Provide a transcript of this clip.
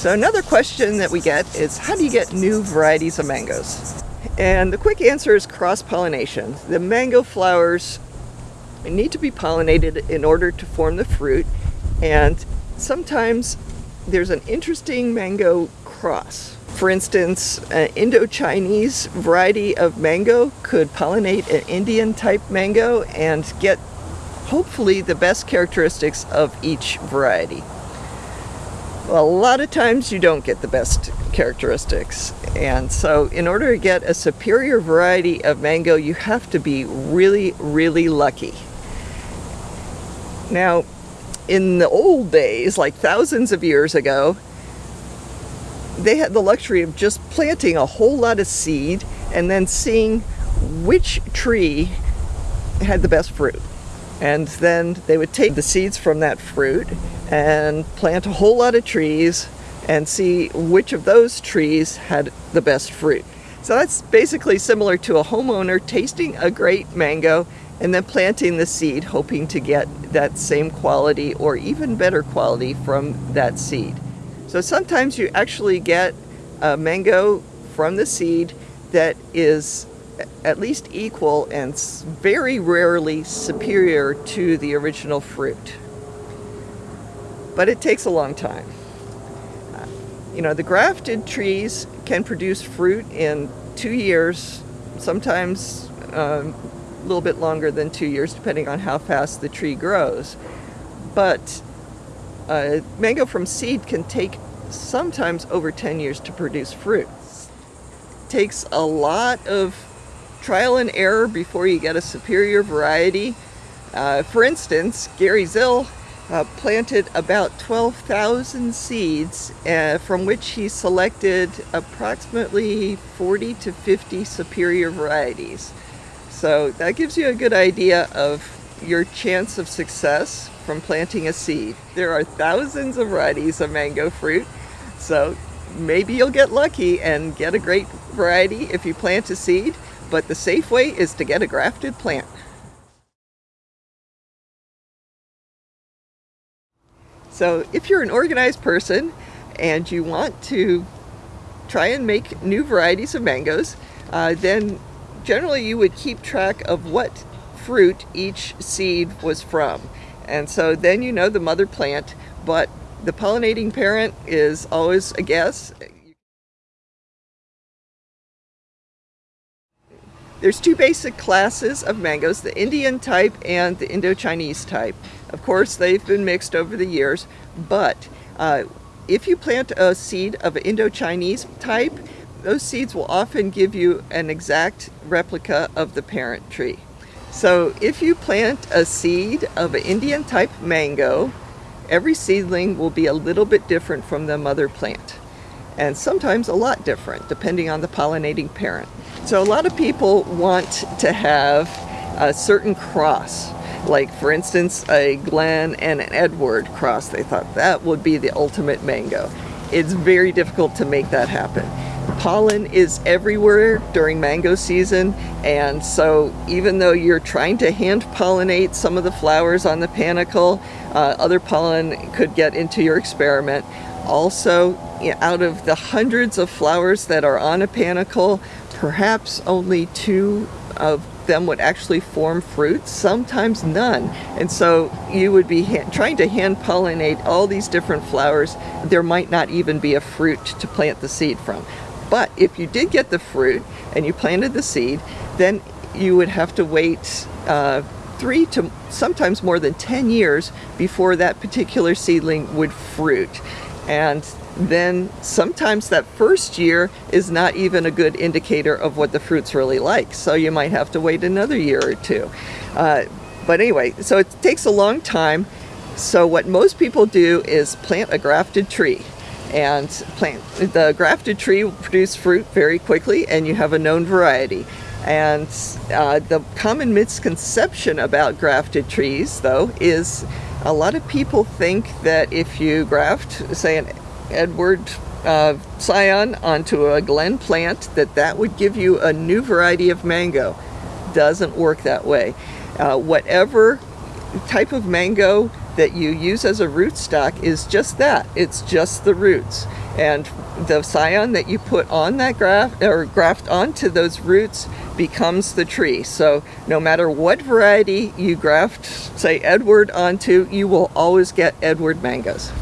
So another question that we get is how do you get new varieties of mangoes? And the quick answer is cross-pollination. The mango flowers need to be pollinated in order to form the fruit and sometimes there's an interesting mango cross. For instance, an Indo-Chinese variety of mango could pollinate an Indian type mango and get hopefully the best characteristics of each variety. Well, a lot of times you don't get the best characteristics and so in order to get a superior variety of mango you have to be really really lucky. Now in the old days like thousands of years ago they had the luxury of just planting a whole lot of seed and then seeing which tree had the best fruit. And then they would take the seeds from that fruit and plant a whole lot of trees and see which of those trees had the best fruit. So that's basically similar to a homeowner tasting a great mango and then planting the seed hoping to get that same quality or even better quality from that seed. So sometimes you actually get a mango from the seed that is at least equal and very rarely superior to the original fruit. But it takes a long time. Uh, you know, the grafted trees can produce fruit in two years, sometimes um, a little bit longer than two years, depending on how fast the tree grows. But uh, mango from seed can take sometimes over 10 years to produce fruit. It takes a lot of trial and error before you get a superior variety. Uh, for instance, Gary Zill uh, planted about 12,000 seeds uh, from which he selected approximately 40 to 50 superior varieties. So that gives you a good idea of your chance of success from planting a seed. There are thousands of varieties of mango fruit, so maybe you'll get lucky and get a great variety if you plant a seed, but the safe way is to get a grafted plant. So if you're an organized person and you want to try and make new varieties of mangoes, uh, then generally you would keep track of what fruit each seed was from. And so then you know the mother plant, but the pollinating parent is always a guess. There's two basic classes of mangoes, the Indian type and the Indo-Chinese type. Of course, they've been mixed over the years, but uh, if you plant a seed of an Indo-Chinese type, those seeds will often give you an exact replica of the parent tree. So if you plant a seed of an Indian type mango, every seedling will be a little bit different from the mother plant and sometimes a lot different depending on the pollinating parent. So a lot of people want to have a certain cross like for instance a Glenn and an Edward cross. They thought that would be the ultimate mango. It's very difficult to make that happen pollen is everywhere during mango season and so even though you're trying to hand pollinate some of the flowers on the panicle uh, other pollen could get into your experiment also out of the hundreds of flowers that are on a panicle perhaps only two of them would actually form fruits, sometimes none. And so you would be trying to hand pollinate all these different flowers. There might not even be a fruit to plant the seed from. But if you did get the fruit and you planted the seed, then you would have to wait uh, three to sometimes more than 10 years before that particular seedling would fruit. And then sometimes that first year is not even a good indicator of what the fruit's really like. So you might have to wait another year or two. Uh, but anyway, so it takes a long time. So what most people do is plant a grafted tree and plant the grafted tree will produce fruit very quickly and you have a known variety and uh, the common misconception about grafted trees though is a lot of people think that if you graft say an Edward uh, scion onto a Glenn plant that that would give you a new variety of mango. Doesn't work that way. Uh, whatever type of mango that you use as a rootstock is just that. It's just the roots. And the scion that you put on that graft or graft onto those roots becomes the tree. So no matter what variety you graft, say Edward onto, you will always get Edward mangoes.